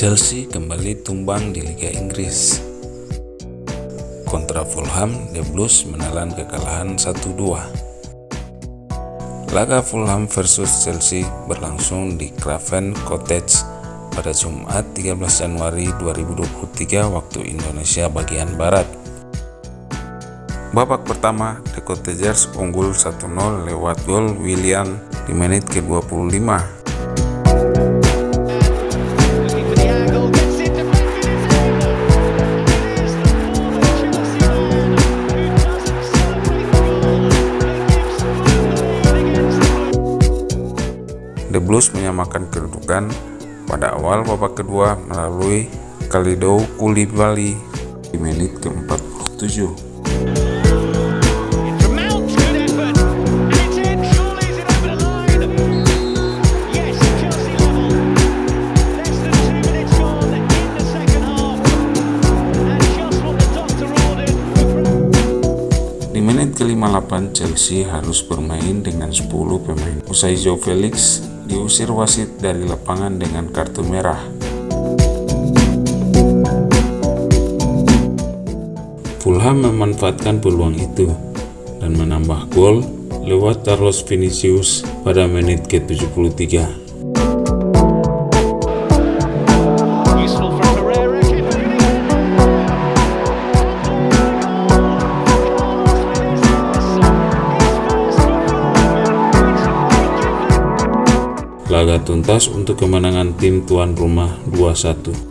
Chelsea kembali tumbang di Liga Inggris. Kontra Fulham, The Blues menelan kekalahan 1-2. Laga Fulham versus Chelsea berlangsung di Craven Cottage pada Jumat 13 Januari 2023 waktu Indonesia bagian Barat. Babak pertama, The Cottagers unggul 1-0 lewat gol William di menit ke-25 The Blues menyamakan kedudukan pada awal babak kedua melalui Kalidou Koulibaly di menit ke-47. Di menit ke-58 Chelsea harus bermain dengan 10 pemain. Usai Joe Felix diusir wasit dari lapangan dengan kartu merah. Fulham memanfaatkan peluang itu dan menambah gol lewat Carlos Vinicius pada menit ke-73. Laga tuntas untuk kemenangan tim tuan rumah 2-1.